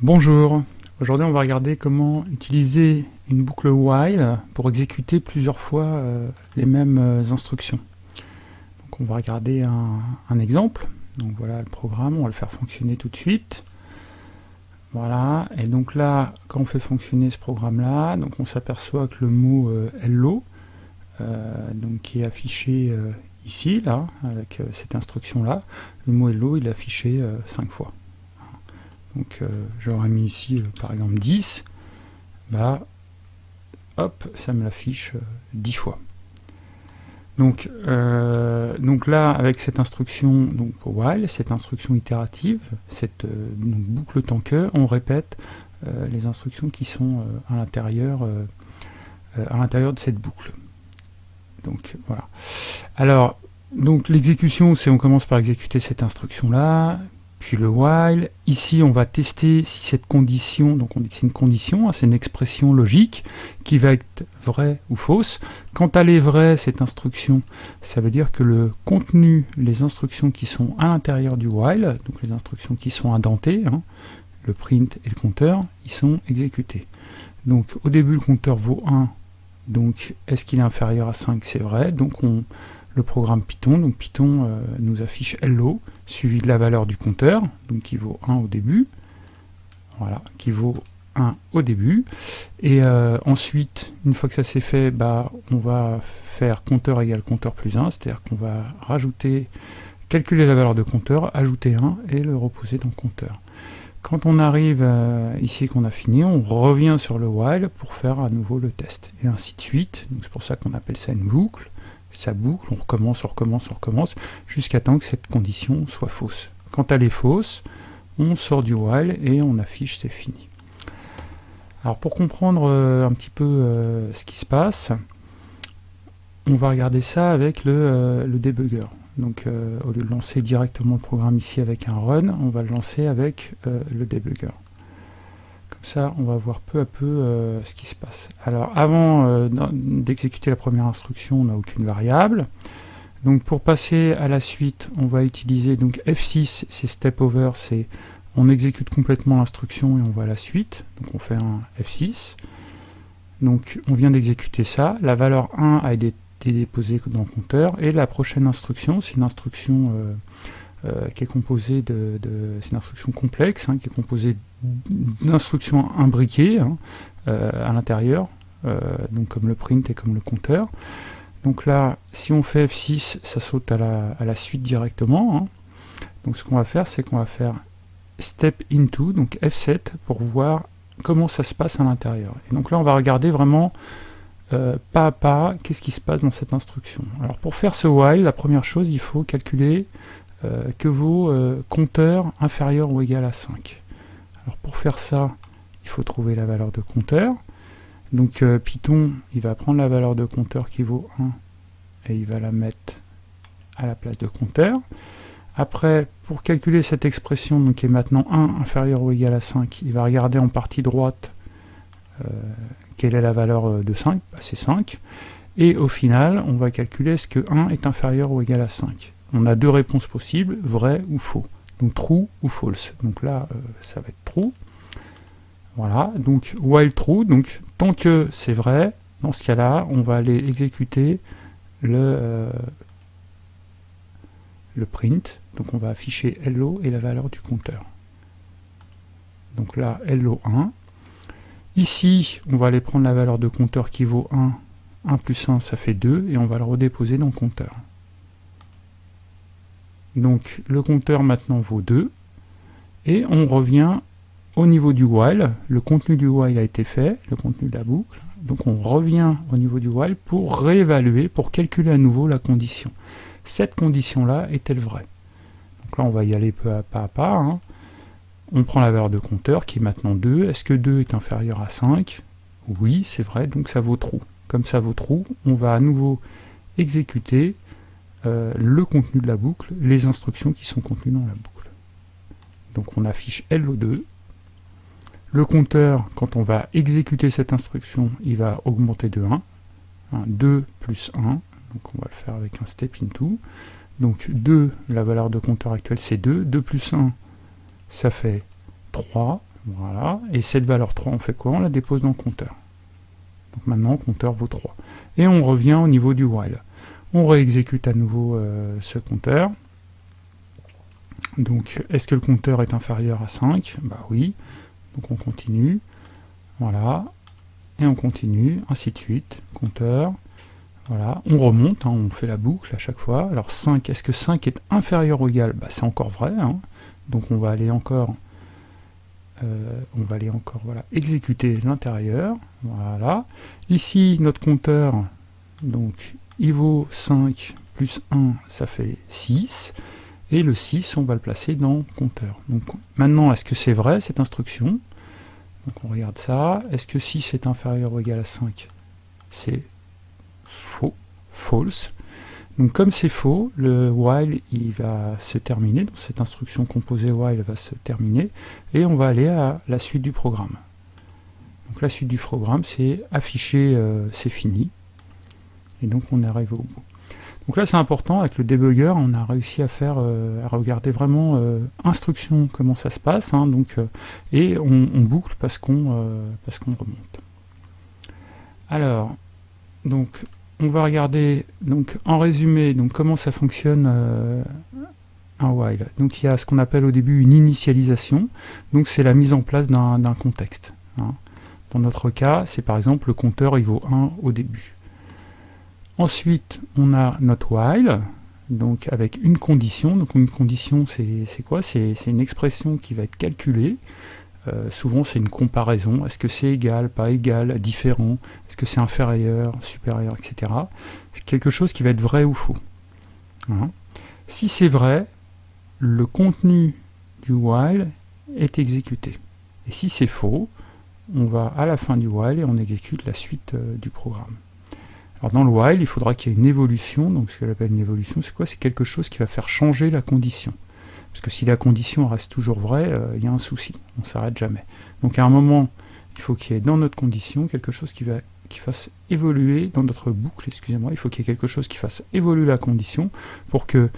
Bonjour, aujourd'hui on va regarder comment utiliser une boucle while pour exécuter plusieurs fois euh, les mêmes euh, instructions. Donc on va regarder un, exemple, donc voilà le programme, on va le faire fonctionner tout de suite. Voilà, et donc là, quand on fait fonctionner ce programme-là, on s'aperçoit que le mot euh, hello, qui est affiché ici, là, avec cette instruction-là, le mot hello il est affiché 5 fois. Donc euh, j'aurais mis ici euh, par exemple 10, bah hop, ça me l'affiche 10 euh, fois. Donc, donc là, avec cette instruction donc while, cette instruction itérative, cette boucle tant que, on répète les instructions qui sont à l'intérieur à l'intérieur de cette boucle. Donc voilà. Alors, donc l'exécution, c'est on commence par exécuter cette instruction là, puis le while. Ici, on va tester si cette condition, donc on dit que c'est une condition, hein, c'est une expression logique qui va être vraie ou fausse. Quand elle est vraie, cette instruction, ça veut dire que le contenu, les instructions qui sont à l'intérieur du while, donc les instructions qui sont indentées, hein, le print et le compteur, ils sont exécutés. Donc au début, le compteur vaut 1, donc est-ce qu'il est inférieur à 5 C'est vrai, donc on programme Python. Donc Python euh, nous affiche hello, suivi de la valeur du compteur, donc qui vaut 1 au début. Voilà, qui vaut 1 au début. Et euh, ensuite, une fois que ça s'est fait, bah, on va faire compteur égale compteur plus 1, c'est-à-dire qu'on va rajouter, calculer la valeur de compteur, ajouter 1 et le reposer dans compteur. Quand on arrive euh, ici qu'on a fini, on revient sur le while pour faire à nouveau le test, et ainsi de suite. C'est pour ça qu'on appelle ça une boucle ça boucle, on recommence, on recommence, on recommence, jusqu'à temps que cette condition soit fausse. Quand elle est fausse, on sort du while et on affiche c'est fini. Alors pour comprendre euh, un petit peu euh, ce qui se passe, on va regarder ça avec le, euh, le. Donc au lieu de lancer directement le programme ici avec un run, on va le lancer avec le debugger. Ça, on va voir peu à peu euh, ce qui se passe. Alors, avant euh, d'exécuter la première instruction, on n'a aucune variable. Donc, pour passer à la suite, on va utiliser donc F6, c'est step over, c'est on exécute complètement l'instruction et on va à la suite. Donc, on fait un F6. Donc, on vient d'exécuter ça. La valeur 1 a été déposée dans le compteur. Et la prochaine instruction, c'est une instruction... Euh, qui est composé de, c'est une instruction complexe, hein, qui est composée d'instructions imbriquées hein, euh, à l'intérieur, euh, donc comme le print et comme le compteur. Donc là, si on fait F6, ça saute à la, à la suite directement. Hein. Donc ce qu'on va faire, c'est qu'on va faire step into, donc F7, pour voir comment ça se passe à l'intérieur. Et donc là, on va regarder vraiment pas à pas qu'est-ce qui se passe dans cette instruction. Alors pour faire ce while, la première chose, il faut calculer euh, que vaut euh, compteur inférieur ou égal à 5. Alors pour faire ça, il faut trouver la valeur de compteur. Donc euh, Python, il va prendre la valeur de compteur qui vaut 1 et il va la mettre à la place de compteur. Après, pour calculer cette expression, donc qui est maintenant 1 inférieur ou égal à 5, il va regarder en partie droite quelle est la valeur de 5, bah, c'est 5. Et au final, on va calculer est-ce que 1 est inférieur ou égal à 5 on a deux réponses possibles, vrai ou faux. Donc true ou false. Donc là, euh, ça va être true. Voilà, donc while true, donc tant que c'est vrai, dans ce cas-là, on va aller exécuter le, euh, le print. Donc on va afficher hello et la valeur du compteur. Donc là, hello 1. Ici, on va aller prendre la valeur de compteur qui vaut 1. 1 plus 1, ça fait 2, et on va le redéposer dans compteur. Donc le compteur maintenant vaut 2. Et on revient au niveau du while. Le contenu du while a été fait, le contenu de la boucle. Donc on revient au niveau du while pour réévaluer, pour calculer à nouveau la condition. Cette condition-là est-elle vraie? Donc là on va y aller peu à pas à pas. Hein. On prend la valeur de compteur qui est maintenant 2. Est-ce que 2 est inférieur à 5 Oui, c'est vrai, donc ça vaut true. Comme ça vaut true, on va à nouveau exécuter euh, le contenu de la boucle, les instructions qui sont contenues dans la boucle. Donc on affiche LO2. Le compteur, quand on va exécuter cette instruction, il va augmenter de 1. 2 plus 1, donc on va le faire avec un step into. Donc 2, la valeur de compteur actuelle c'est 2. 2 plus 1, ça fait 3. Voilà. Et cette valeur 3, on fait quoi? On la dépose dans le compteur. Donc maintenant, compteur vaut 3. Et on revient au niveau du while. On réexécute à nouveau euh, ce compteur. Donc, est-ce que le compteur est inférieur à 5 Bah oui. Donc on continue. Voilà. Et on continue, ainsi de suite. Compteur. Voilà. On remonte, hein, on fait la boucle à chaque fois. Alors 5, est-ce que 5 est inférieur ou égal? Bah, C'est encore vrai. Hein. Donc on va aller encore... Euh, on va aller encore voilà, exécuter l'intérieur. Voilà. Ici, notre compteur, donc il vaut 5 plus 1, ça fait 6. Et le 6, on va le placer dans compteur. Donc maintenant, est-ce que c'est vrai cette instruction? Donc on regarde ça. Est-ce que 6 est inférieur ou égal à 5 C'est faux, false. Donc comme c'est faux, le while il va se terminer, donc cette instruction composée while va se terminer, et on va aller à la suite du programme. Donc la suite du programme, c'est afficher, euh, c'est fini, et donc on arrive au bout. Donc là c'est important, avec le debugger, on a réussi à faire, euh, à regarder vraiment euh, instruction, comment ça se passe, hein, donc, euh, et on, boucle parce qu'on parce qu'on remonte. Alors, donc on va regarder donc en résumé donc comment ça fonctionne un while. Donc il y a ce qu'on appelle au début une initialisation, donc c'est la mise en place d'un contexte. Hein. Dans notre cas, c'est par exemple le compteur il vaut 1 au début. Ensuite, on a notre while, donc avec une condition. Donc une condition, c'est quoi? C'est une expression qui va être calculée. Euh, souvent, c'est une comparaison. Est-ce que c'est égal, pas égal, différent? Est-ce que c'est inférieur, supérieur, etc. C'est quelque chose qui va être vrai ou faux. Hein? si c'est vrai, le contenu du while est exécuté. Et si c'est faux, on va à la fin du while et on exécute la suite euh, du programme. Alors dans le while, il faudra qu'il y ait une évolution, donc ce qu'elle appelle une évolution, c'est quoi? C'est quelque chose qui va faire changer la condition. Parce que si la condition reste toujours vraie, euh, il y a un souci, on ne s'arrête jamais. Donc à un moment, il faut qu'il y ait dans notre condition quelque chose qui, va, qui fasse évoluer, dans notre boucle, excusez-moi, il faut qu'il y ait quelque chose qui fasse évoluer la condition pour que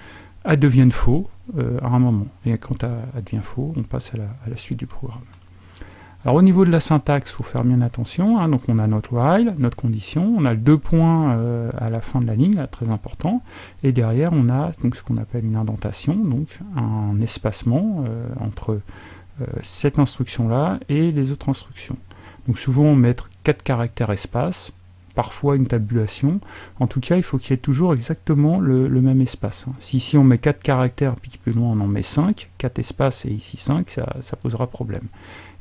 elle devienne faux euh, à un moment. Et quand elle devient faux, on passe à la suite du programme. Alors au niveau de la syntaxe, il faut faire bien attention. Hein. donc on a notre while, notre condition, on a deux points euh, à la fin de la ligne, très important. Et derrière, on a donc ce qu'on appelle une indentation, donc un espacement euh, entre euh, cette instruction-là et les autres instructions. Donc souvent, on met quatre caractères espace, parfois une tabulation. En tout cas, il faut qu'il y ait toujours exactement le, même espace. Hein. Si ici on met 4 caractères, puis plus loin on en met 5, 4 espaces et ici 5, ça, posera problème.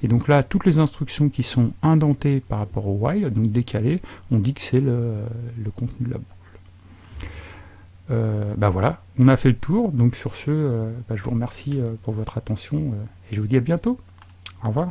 Et donc là, toutes les instructions qui sont indentées par rapport au while, donc décalées, on dit que c'est le, contenu de la boucle. Euh, bah voilà, on a fait le tour, donc sur ce, euh, bah je vous remercie euh, pour votre attention et je vous dis à bientôt. Au revoir.